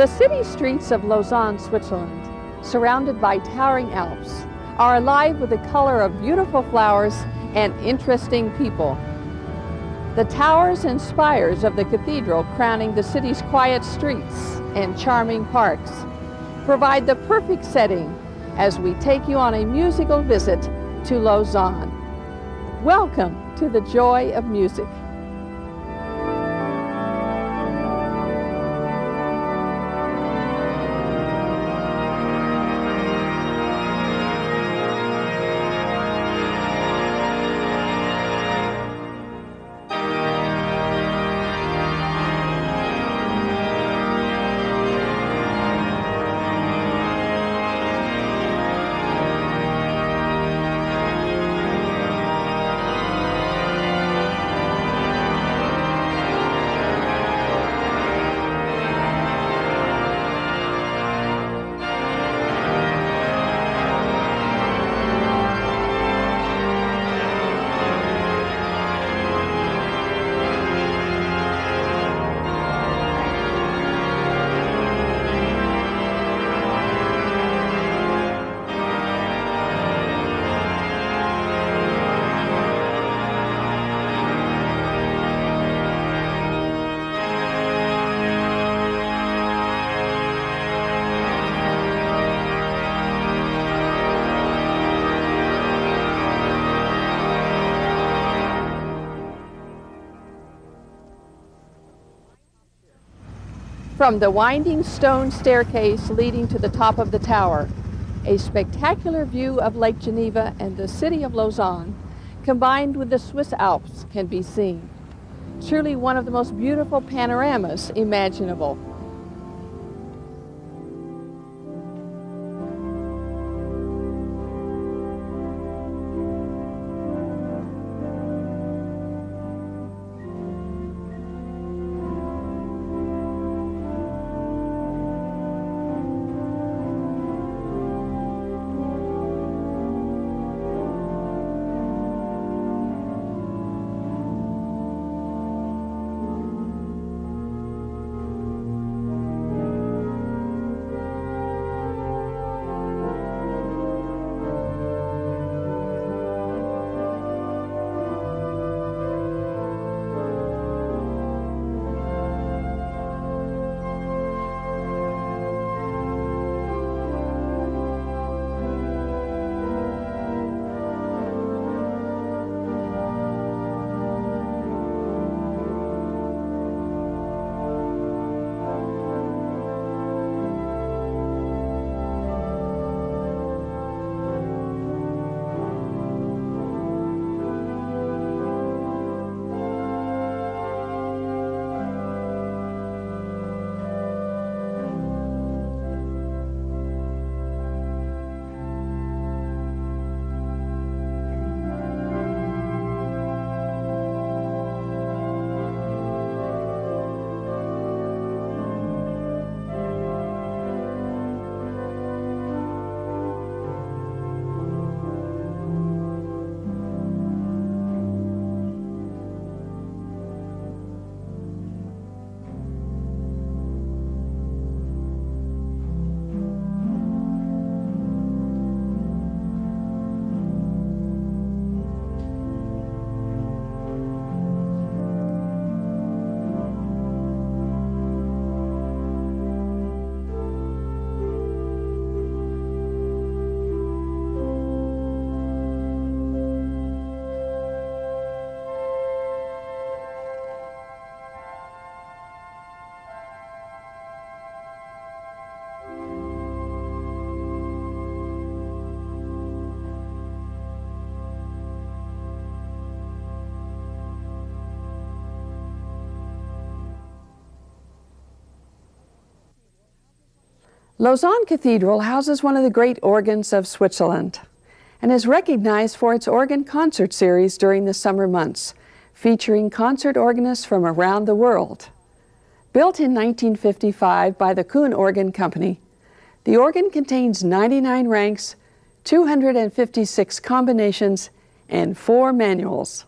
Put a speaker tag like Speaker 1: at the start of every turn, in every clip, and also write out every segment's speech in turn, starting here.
Speaker 1: The city streets of Lausanne, Switzerland, surrounded by towering Alps, are alive with the color of beautiful flowers and interesting people. The towers and spires of the cathedral crowning the city's quiet streets and charming parks provide the perfect setting as we take you on a musical visit to Lausanne. Welcome to the joy of music. From the winding stone staircase leading to the top of the tower, a spectacular view of Lake Geneva and the city of Lausanne, combined with the Swiss Alps, can be seen. Truly one of the most beautiful panoramas imaginable. Lausanne Cathedral houses one of the great organs of Switzerland and is recognized for its organ concert series during the summer months, featuring concert organists from around the world. Built in 1955 by the Kuhn Organ Company, the organ contains 99 ranks, 256 combinations, and four manuals.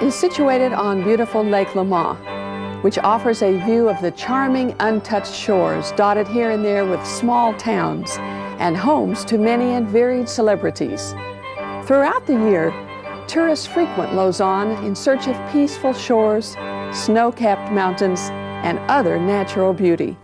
Speaker 1: Is situated on beautiful Lake Leman, which offers a view of the charming untouched shores dotted here and there with small towns and homes to many and varied celebrities. Throughout the year, tourists frequent Lausanne in search of peaceful shores, snow-capped mountains, and other natural beauty.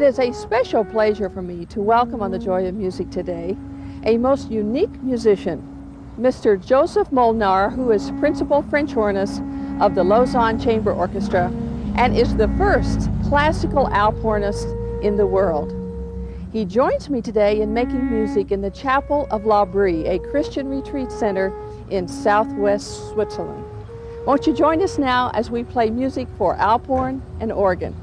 Speaker 1: It is a special pleasure for me to welcome on the Joy of Music today a most unique musician, Mr. Joseph Molnar, who is principal French hornist of the Lausanne Chamber Orchestra and is the first classical alp hornist in the world. He joins me today in making music in the Chapel of L'Abri, a Christian retreat center in southwest Switzerland. Won't you join us now as we play music for alp horn and organ?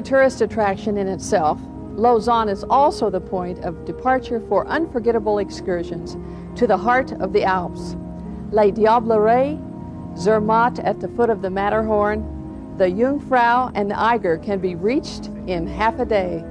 Speaker 1: A tourist attraction in itself, Lausanne is also the point of departure for unforgettable excursions to the heart of the Alps. Les Diablerets, Zermatt at the foot of the Matterhorn, the Jungfrau and the Eiger can be reached in half a day.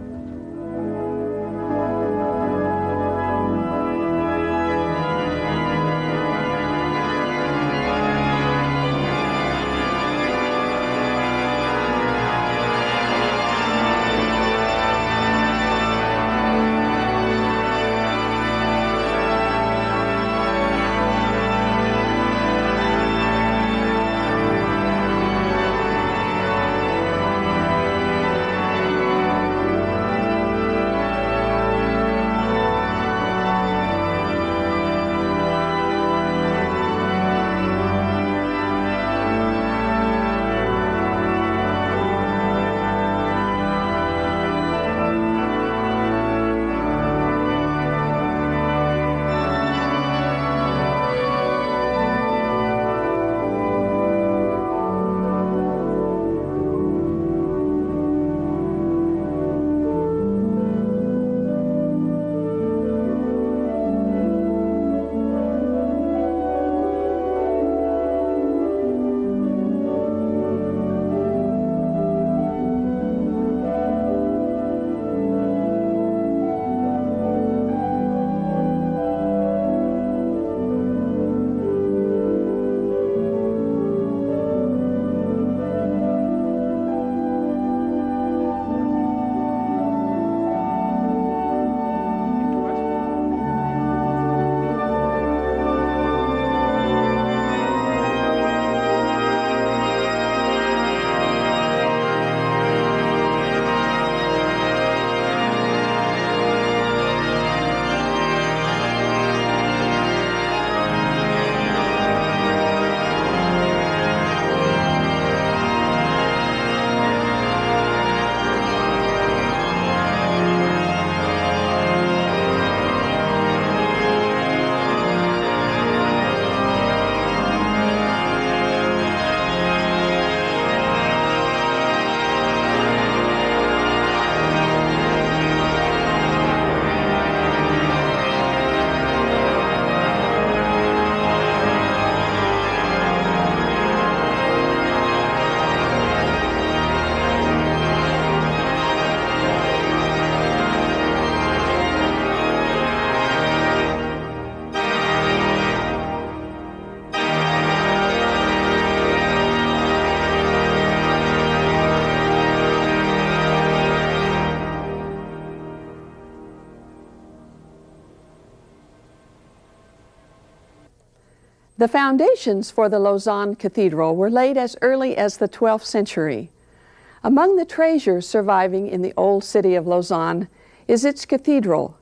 Speaker 1: The foundations for the Lausanne Cathedral were laid as early as the 12th century. Among the treasures surviving in the old city of Lausanne is its cathedral,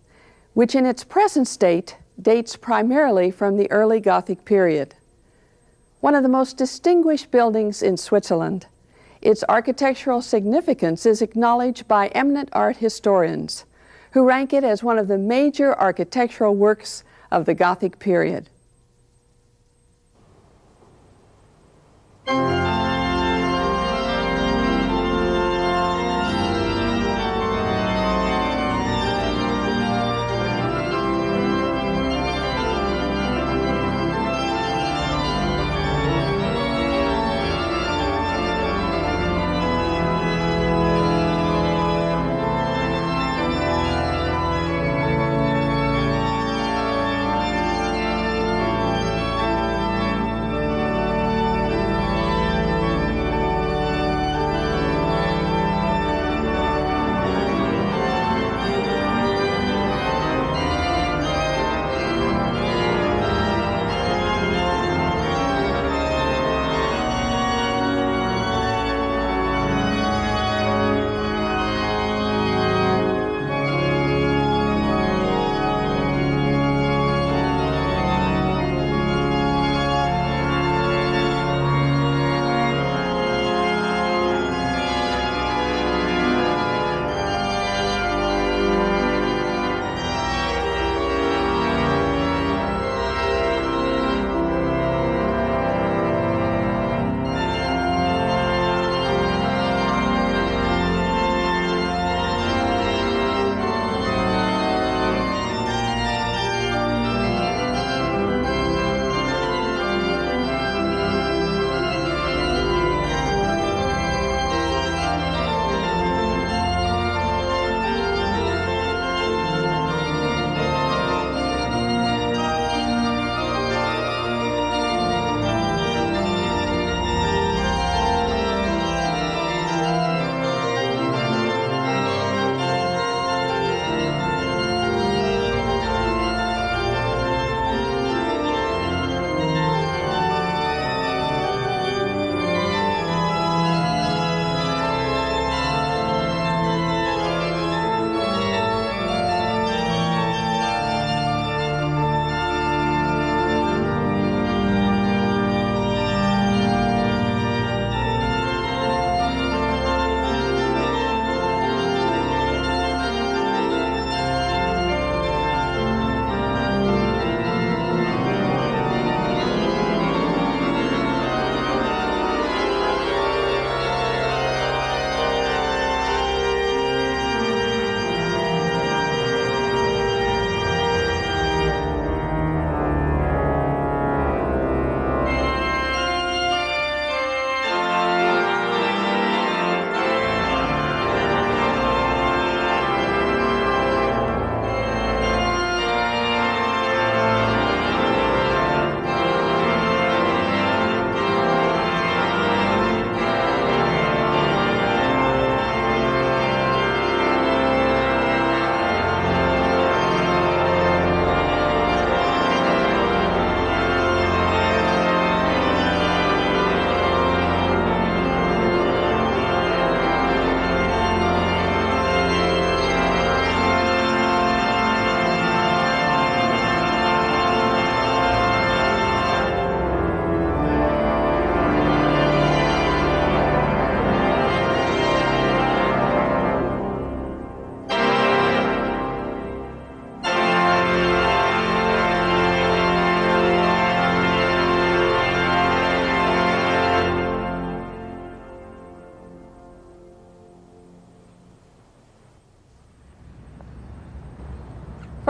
Speaker 1: which in its present state dates primarily from the early Gothic period. One of the most distinguished buildings in Switzerland, its architectural significance is acknowledged by eminent art historians, who rank it as one of the major architectural works of the Gothic period. Thank you.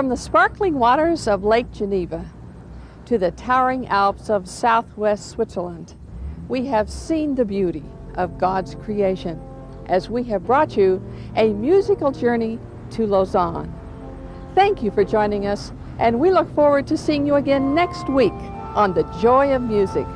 Speaker 1: From the sparkling waters of Lake Geneva to the towering Alps of southwest Switzerland, we have seen the beauty of God's creation as we have brought you a musical journey to Lausanne. Thank you for joining us, and we look forward to seeing you again next week on The Joy of Music.